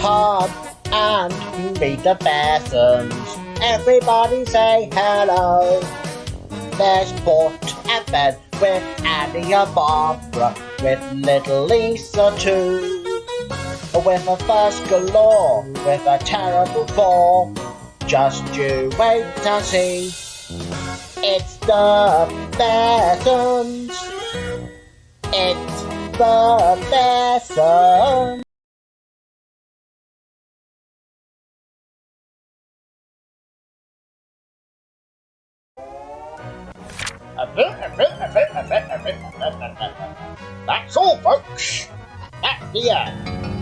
come and meet the Bessons. Everybody say hello. There's Port and Ben with Andy and Barbara, with little Lisa too. With a first galore, with a terrible fall. Just you wait and see. It's the Bessons. It's the Bessons. That's all, folks. That's the end.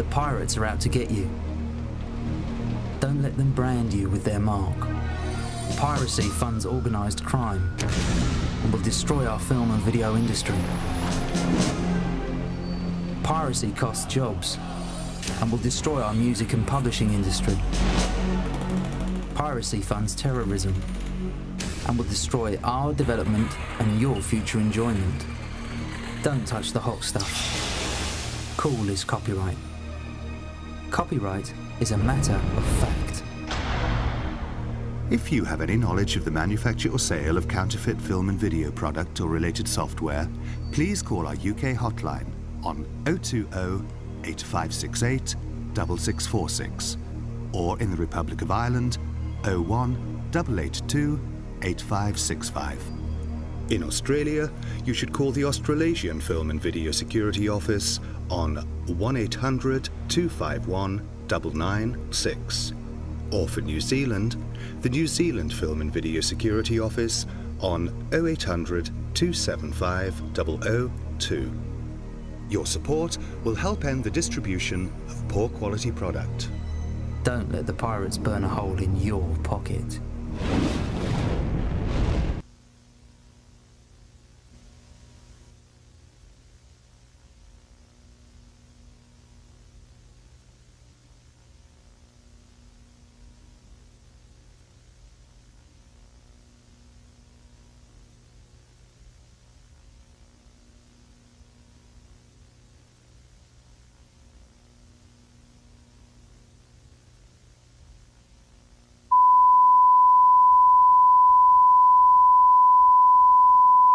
The pirates are out to get you. Don't let them brand you with their mark. Piracy funds organised crime and will destroy our film and video industry. Piracy costs jobs and will destroy our music and publishing industry. Piracy funds terrorism and will destroy our development and your future enjoyment. Don't touch the hot stuff. Cool is copyright. Copyright is a matter of fact. If you have any knowledge of the manufacture or sale of counterfeit film and video product or related software, please call our UK hotline on 020 8568 6646 or in the Republic of Ireland 01 882 8565. In Australia, you should call the Australasian Film and Video Security Office on 1800 251 996. Or for New Zealand, the New Zealand Film and Video Security Office on 0800 275 002. Your support will help end the distribution of poor quality product. Don't let the pirates burn a hole in your pocket.